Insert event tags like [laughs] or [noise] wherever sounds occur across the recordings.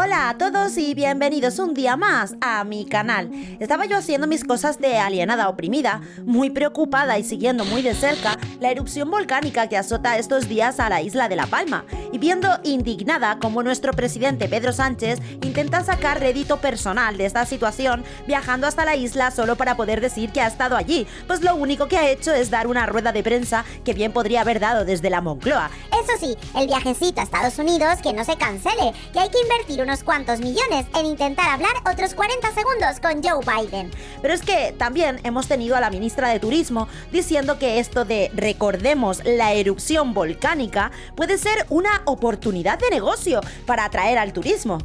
Hola a todos y bienvenidos un día más a mi canal. Estaba yo haciendo mis cosas de alienada oprimida, muy preocupada y siguiendo muy de cerca la erupción volcánica que azota estos días a la isla de La Palma, y viendo indignada como nuestro presidente Pedro Sánchez intenta sacar rédito personal de esta situación viajando hasta la isla solo para poder decir que ha estado allí, pues lo único que ha hecho es dar una rueda de prensa que bien podría haber dado desde la Moncloa. Eso sí, el viajecito a Estados Unidos que no se cancele, que hay que invertir unos cuantos millones en intentar hablar otros 40 segundos con Joe Biden. Pero es que también hemos tenido a la ministra de Turismo diciendo que esto de recordemos la erupción volcánica puede ser una oportunidad de negocio para atraer al turismo.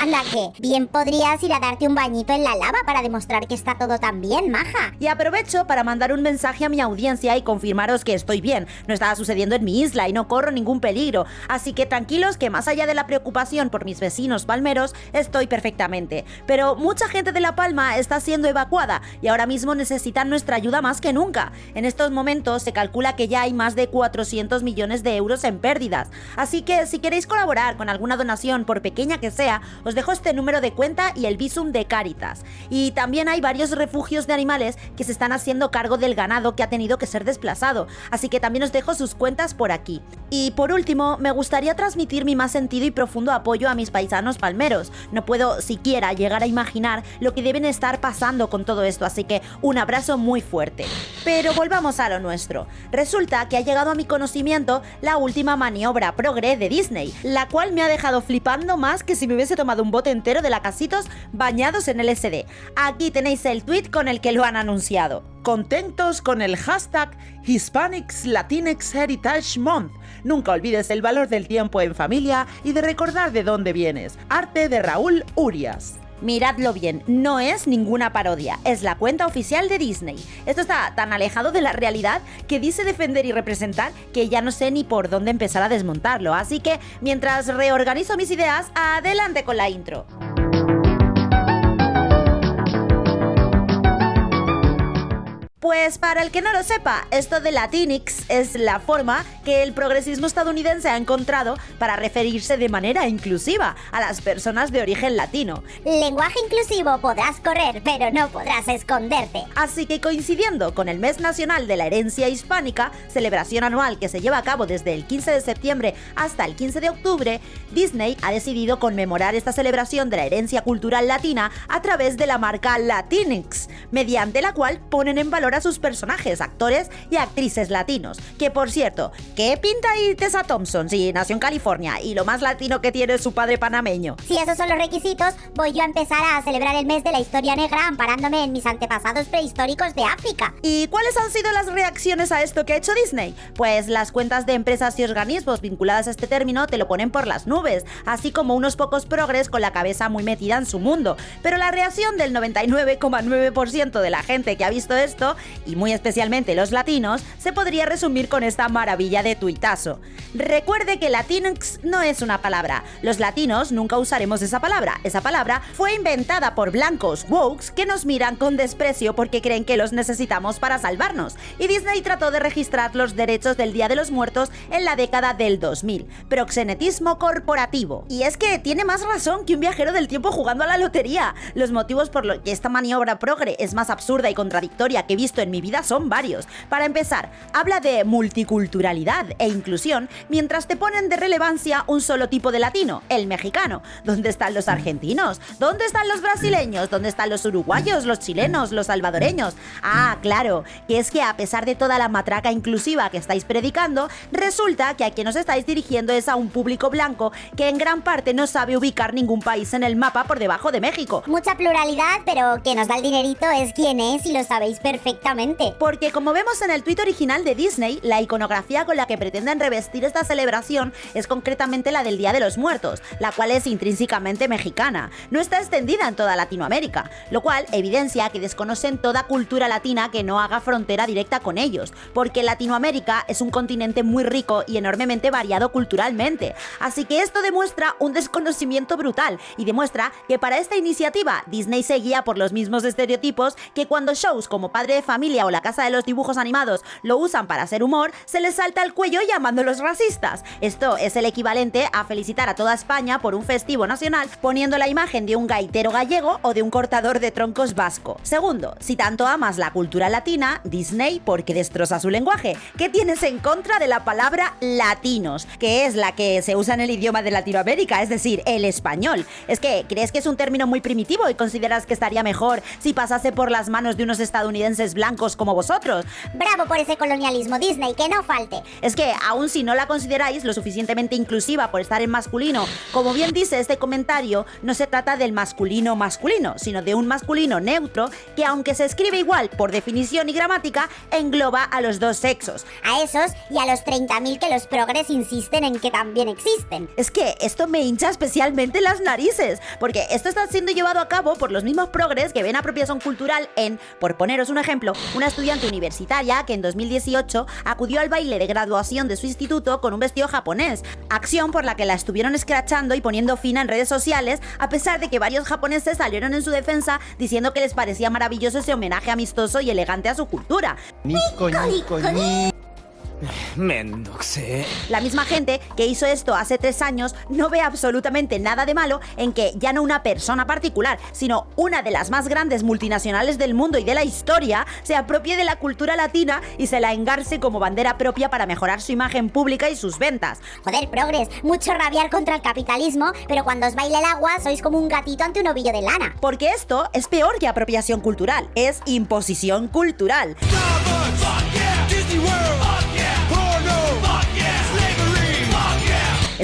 Anda que, bien podrías ir a darte un bañito en la lava para demostrar que está todo tan bien, maja. Y aprovecho para mandar un mensaje a mi audiencia y confirmaros que estoy bien. No estaba sucediendo en mi isla y no corro ningún peligro. Así que tranquilos que más allá de la preocupación por mis vecinos palmeros, estoy perfectamente. Pero mucha gente de La Palma está siendo evacuada y ahora mismo necesitan nuestra ayuda más que nunca. En estos momentos se calcula que ya hay más de 400 millones de euros en pérdidas. Así que si queréis colaborar con alguna donación, por pequeña que sea, os dejo este número de cuenta y el visum de Caritas. Y también hay varios refugios de animales que se están haciendo cargo del ganado que ha tenido que ser desplazado, así que también os dejo sus cuentas por aquí. Y por último, me gustaría transmitir mi más sentido y profundo apoyo a mis paisanos palmeros. No puedo siquiera llegar a imaginar lo que deben estar pasando con todo esto, así que un abrazo muy fuerte. Pero volvamos a lo nuestro. Resulta que ha llegado a mi conocimiento la última maniobra progre de Disney, la cual me ha dejado flipando más que si me hubiese tomado un bote entero de lacasitos bañados en LSD. Aquí tenéis el tweet con el que lo han anunciado. Contentos con el hashtag Hispanics Latinx Heritage Month. Nunca olvides el valor del tiempo en familia y de recordar de dónde vienes. Arte de Raúl Urias. Miradlo bien, no es ninguna parodia, es la cuenta oficial de Disney. Esto está tan alejado de la realidad que dice defender y representar que ya no sé ni por dónde empezar a desmontarlo, así que mientras reorganizo mis ideas, adelante con la intro. Pues para el que no lo sepa, esto de Latinx es la forma que el progresismo estadounidense ha encontrado para referirse de manera inclusiva a las personas de origen latino. Lenguaje inclusivo podrás correr, pero no podrás esconderte. Así que coincidiendo con el Mes Nacional de la Herencia Hispánica, celebración anual que se lleva a cabo desde el 15 de septiembre hasta el 15 de octubre, Disney ha decidido conmemorar esta celebración de la herencia cultural latina a través de la marca Latinx, mediante la cual ponen en valor a sus personajes, actores y actrices latinos. Que por cierto, ¿qué pinta ahí Tessa Thompson si nació en California y lo más latino que tiene es su padre panameño? Si esos son los requisitos, voy yo a empezar a celebrar el mes de la historia negra amparándome en mis antepasados prehistóricos de África. ¿Y cuáles han sido las reacciones a esto que ha hecho Disney? Pues las cuentas de empresas y organismos vinculadas a este término te lo ponen por las nubes, así como unos pocos progres con la cabeza muy metida en su mundo. Pero la reacción del 99,9% de la gente que ha visto esto y muy especialmente los latinos, se podría resumir con esta maravilla de tuitazo. Recuerde que Latinx no es una palabra. Los latinos nunca usaremos esa palabra. Esa palabra fue inventada por blancos wokes que nos miran con desprecio porque creen que los necesitamos para salvarnos. Y Disney trató de registrar los derechos del Día de los Muertos en la década del 2000. Proxenetismo corporativo. Y es que tiene más razón que un viajero del tiempo jugando a la lotería. Los motivos por los que esta maniobra progre es más absurda y contradictoria que he en mi vida son varios. Para empezar, habla de multiculturalidad e inclusión mientras te ponen de relevancia un solo tipo de latino, el mexicano. ¿Dónde están los argentinos? ¿Dónde están los brasileños? ¿Dónde están los uruguayos, los chilenos, los salvadoreños? Ah, claro, que es que a pesar de toda la matraca inclusiva que estáis predicando, resulta que a quien os estáis dirigiendo es a un público blanco que en gran parte no sabe ubicar ningún país en el mapa por debajo de México. Mucha pluralidad, pero que nos da el dinerito es quién es y lo sabéis perfectamente porque como vemos en el tweet original de Disney, la iconografía con la que pretenden revestir esta celebración es concretamente la del Día de los Muertos, la cual es intrínsecamente mexicana. No está extendida en toda Latinoamérica, lo cual evidencia que desconocen toda cultura latina que no haga frontera directa con ellos, porque Latinoamérica es un continente muy rico y enormemente variado culturalmente. Así que esto demuestra un desconocimiento brutal y demuestra que para esta iniciativa Disney seguía por los mismos estereotipos que cuando shows como Padre de Familia Familia o La Casa de los Dibujos Animados lo usan para hacer humor, se les salta el cuello llamándolos racistas. Esto es el equivalente a felicitar a toda España por un festivo nacional poniendo la imagen de un gaitero gallego o de un cortador de troncos vasco. Segundo, si tanto amas la cultura latina, Disney, porque destroza su lenguaje? ¿Qué tienes en contra de la palabra latinos, que es la que se usa en el idioma de Latinoamérica, es decir, el español? Es que, ¿crees que es un término muy primitivo y consideras que estaría mejor si pasase por las manos de unos estadounidenses blancos como vosotros? Bravo por ese colonialismo Disney, que no falte. Es que, aun si no la consideráis lo suficientemente inclusiva por estar en masculino, como bien dice este comentario, no se trata del masculino masculino, sino de un masculino neutro que aunque se escribe igual por definición y gramática, engloba a los dos sexos. A esos y a los 30.000 que los progres insisten en que también existen. Es que esto me hincha especialmente las narices, porque esto está siendo llevado a cabo por los mismos progres que ven apropiación cultural en, por poneros un ejemplo, una estudiante universitaria que en 2018 acudió al baile de graduación de su instituto con un vestido japonés, acción por la que la estuvieron escrachando y poniendo fin en redes sociales, a pesar de que varios japoneses salieron en su defensa diciendo que les parecía maravilloso ese homenaje amistoso y elegante a su cultura. Mendoxe. La misma gente que hizo esto hace tres años no ve absolutamente nada de malo en que ya no una persona particular, sino una de las más grandes multinacionales del mundo y de la historia se apropie de la cultura latina y se la engarce como bandera propia para mejorar su imagen pública y sus ventas. Joder, progres, mucho rabiar contra el capitalismo, pero cuando os baile el agua sois como un gatito ante un ovillo de lana. Porque esto es peor que apropiación cultural, es imposición cultural.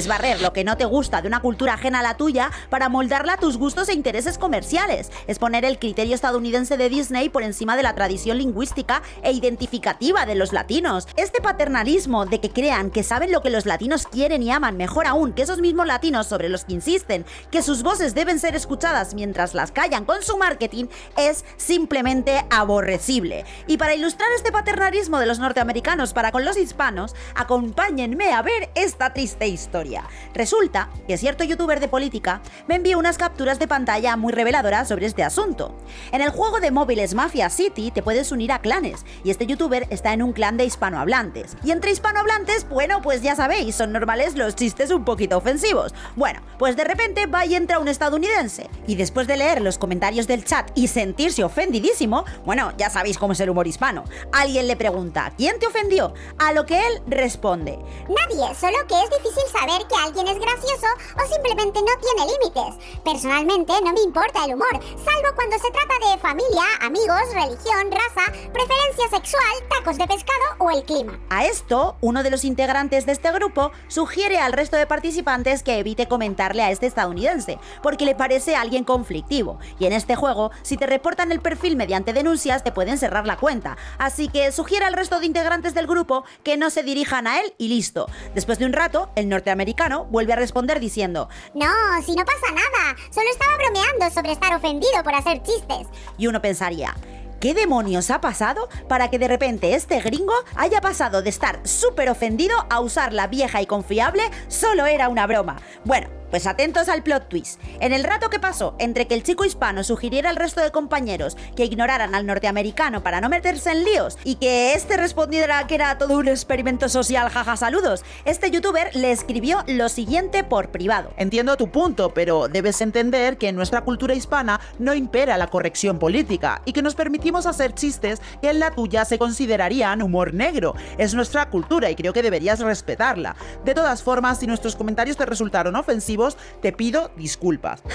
Es barrer lo que no te gusta de una cultura ajena a la tuya para moldarla a tus gustos e intereses comerciales. Es poner el criterio estadounidense de Disney por encima de la tradición lingüística e identificativa de los latinos. Este paternalismo de que crean que saben lo que los latinos quieren y aman mejor aún que esos mismos latinos sobre los que insisten que sus voces deben ser escuchadas mientras las callan con su marketing es simplemente aborrecible. Y para ilustrar este paternalismo de los norteamericanos para con los hispanos, acompáñenme a ver esta triste historia. Resulta que cierto youtuber de política me envió unas capturas de pantalla muy reveladoras sobre este asunto. En el juego de móviles Mafia City te puedes unir a clanes, y este youtuber está en un clan de hispanohablantes. Y entre hispanohablantes, bueno, pues ya sabéis, son normales los chistes un poquito ofensivos. Bueno, pues de repente va y entra un estadounidense, y después de leer los comentarios del chat y sentirse ofendidísimo, bueno, ya sabéis cómo es el humor hispano, alguien le pregunta, ¿quién te ofendió? A lo que él responde, Nadie, solo que es difícil saber que alguien es gracioso o simplemente no tiene límites. Personalmente no me importa el humor, salvo cuando se trata de familia, amigos, religión, raza, preferencia sexual, tacos de pescado o el clima. A esto, uno de los integrantes de este grupo sugiere al resto de participantes que evite comentarle a este estadounidense, porque le parece alguien conflictivo. Y en este juego, si te reportan el perfil mediante denuncias, te pueden cerrar la cuenta. Así que sugiere al resto de integrantes del grupo que no se dirijan a él y listo. Después de un rato, el norteamericano vuelve a responder diciendo, No, si no pasa nada, solo estaba bromeando sobre estar ofendido por hacer chistes. y uno pensaría, ¿Qué demonios ha pasado para que de repente este gringo haya pasado de estar súper ofendido a usar la vieja y confiable solo era una broma? Bueno, pues atentos al plot twist. En el rato que pasó entre que el chico hispano sugiriera al resto de compañeros que ignoraran al norteamericano para no meterse en líos y que este respondiera que era todo un experimento social, jaja saludos, este youtuber le escribió lo siguiente por privado. Entiendo tu punto, pero debes entender que en nuestra cultura hispana no impera la corrección política y que nos permitimos hacer chistes que en la tuya se considerarían humor negro. Es nuestra cultura y creo que deberías respetarla. De todas formas, si nuestros comentarios te resultaron ofensivos, te pido disculpas. [laughs]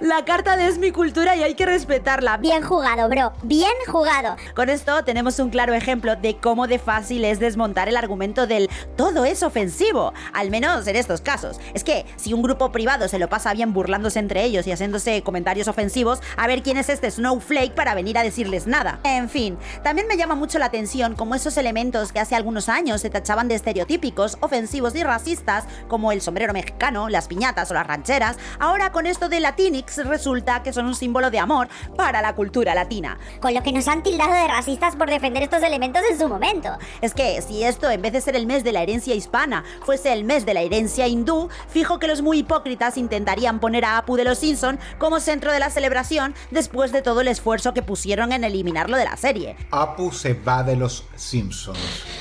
La carta de es mi cultura y hay que respetarla. Bien jugado, bro, bien jugado. Con esto tenemos un claro ejemplo de cómo de fácil es desmontar el argumento del todo es ofensivo, al menos en estos casos. Es que si un grupo privado se lo pasa bien burlándose entre ellos y haciéndose comentarios ofensivos, a ver quién es este snowflake para venir a decirles nada. En fin, también me llama mucho la atención cómo esos elementos que hace algunos años se tachaban de estereotípicos, ofensivos y racistas, como el sombrero mexicano, las piñatas o las rancheras, ahora con esto de Latinx Resulta que son un símbolo de amor para la cultura latina. Con lo que nos han tildado de racistas por defender estos elementos en su momento. Es que si esto, en vez de ser el mes de la herencia hispana, fuese el mes de la herencia hindú, fijo que los muy hipócritas intentarían poner a Apu de los Simpson como centro de la celebración después de todo el esfuerzo que pusieron en eliminarlo de la serie. Apu se va de los Simpsons.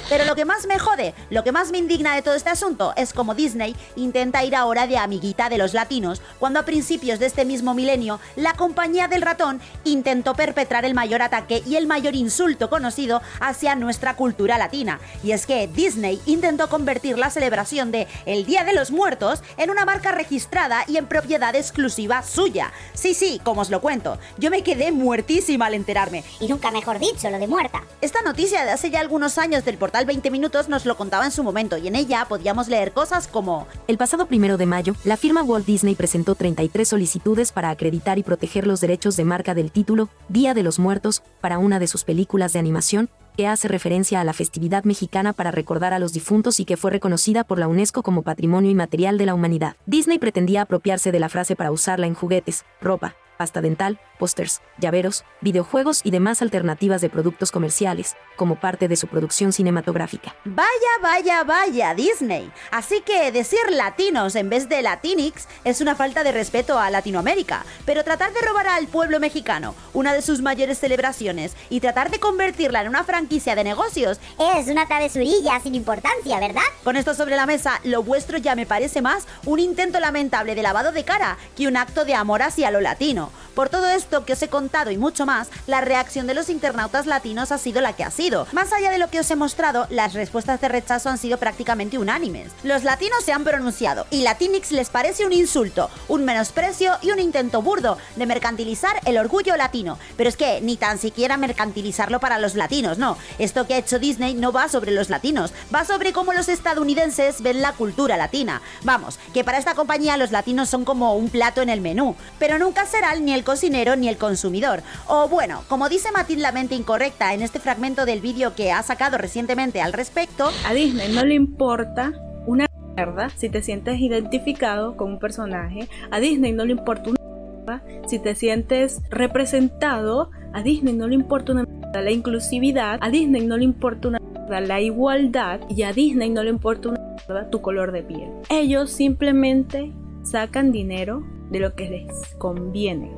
Pero lo que más me jode, lo que más me indigna de todo este asunto es como Disney intenta ir ahora de amiguita de los latinos, cuando a principios de este mismo milenio, la compañía del ratón intentó perpetrar el mayor ataque y el mayor insulto conocido hacia nuestra cultura latina. Y es que Disney intentó convertir la celebración de el Día de los Muertos en una marca registrada y en propiedad exclusiva suya. Sí, sí, como os lo cuento, yo me quedé muertísima al enterarme. Y nunca mejor dicho, lo de muerta. Esta noticia de hace ya algunos años del portal 20 Minutos nos lo contaba en su momento y en ella podíamos leer cosas como El pasado primero de mayo, la firma Walt Disney presentó 33 solicitudes para acreditar y proteger los derechos de marca del título Día de los Muertos para una de sus películas de animación que hace referencia a la festividad mexicana para recordar a los difuntos y que fue reconocida por la UNESCO como Patrimonio Inmaterial de la Humanidad. Disney pretendía apropiarse de la frase para usarla en juguetes, ropa, pasta dental, pósters, llaveros, videojuegos y demás alternativas de productos comerciales, como parte de su producción cinematográfica. Vaya, vaya, vaya, Disney. Así que decir latinos en vez de latinix es una falta de respeto a Latinoamérica, pero tratar de robar al pueblo mexicano una de sus mayores celebraciones y tratar de convertirla en una franquicia de negocios Es una travesurilla sin importancia, ¿verdad? Con esto sobre la mesa, lo vuestro ya me parece más un intento lamentable de lavado de cara que un acto de amor hacia lo latino. Por todo esto que os he contado y mucho más, la reacción de los internautas latinos ha sido la que ha sido. Más allá de lo que os he mostrado, las respuestas de rechazo han sido prácticamente unánimes. Los latinos se han pronunciado y Latinix les parece un insulto, un menosprecio y un intento burdo de mercantilizar el orgullo latino. Pero es que ni tan siquiera mercantilizarlo para los latinos, no. Esto que ha hecho Disney no va sobre los latinos, va sobre cómo los estadounidenses ven la cultura latina. Vamos, que para esta compañía los latinos son como un plato en el menú, pero nunca ni el cocinero ni el consumidor. O bueno, como dice Matilde la mente incorrecta en este fragmento del vídeo que ha sacado recientemente al respecto, A Disney no le importa una mierda si te sientes identificado con un personaje. A Disney no le importa una mierda si te sientes representado. A Disney no le importa una mierda la inclusividad. A Disney no le importa una mierda la igualdad. Y a Disney no le importa una mierda tu color de piel. Ellos simplemente sacan dinero de lo que les conviene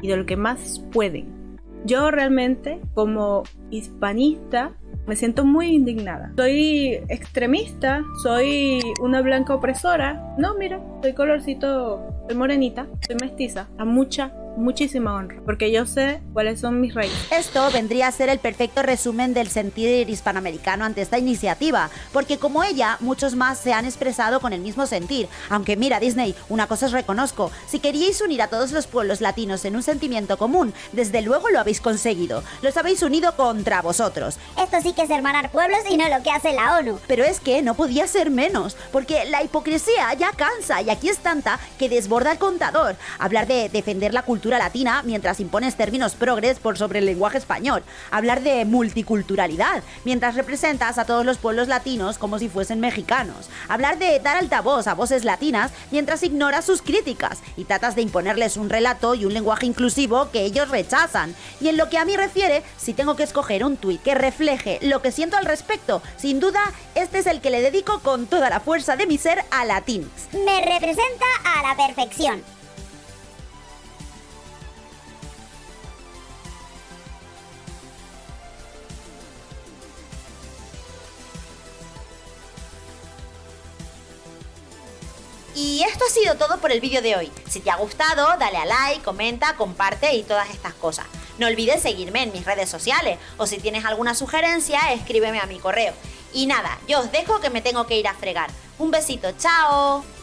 y de lo que más pueden. Yo realmente, como hispanista, me siento muy indignada. Soy extremista, soy una blanca opresora. No, mira, soy colorcito, soy morenita, soy mestiza. A mucha, muchísima honra, porque yo sé cuáles son mis raíces. Esto vendría a ser el perfecto resumen del sentir hispanoamericano ante esta iniciativa, porque como ella, muchos más se han expresado con el mismo sentir. Aunque mira, Disney, una cosa os reconozco, si queríais unir a todos los pueblos latinos en un sentimiento común, desde luego lo habéis conseguido. Los habéis unido contra vosotros. Esto sí que es hermanar pueblos y no lo que hace la ONU. Pero es que no podía ser menos, porque la hipocresía ya cansa y aquí es tanta que desborda el contador. Hablar de defender la latina mientras impones términos progres por sobre el lenguaje español. Hablar de multiculturalidad mientras representas a todos los pueblos latinos como si fuesen mexicanos. Hablar de dar altavoz a voces latinas mientras ignoras sus críticas y tratas de imponerles un relato y un lenguaje inclusivo que ellos rechazan. Y en lo que a mí refiere, si tengo que escoger un tuit que refleje lo que siento al respecto, sin duda, este es el que le dedico con toda la fuerza de mi ser a Latinx. Me representa a la perfección. Y esto ha sido todo por el vídeo de hoy. Si te ha gustado, dale a like, comenta, comparte y todas estas cosas. No olvides seguirme en mis redes sociales o si tienes alguna sugerencia, escríbeme a mi correo. Y nada, yo os dejo que me tengo que ir a fregar. Un besito, chao.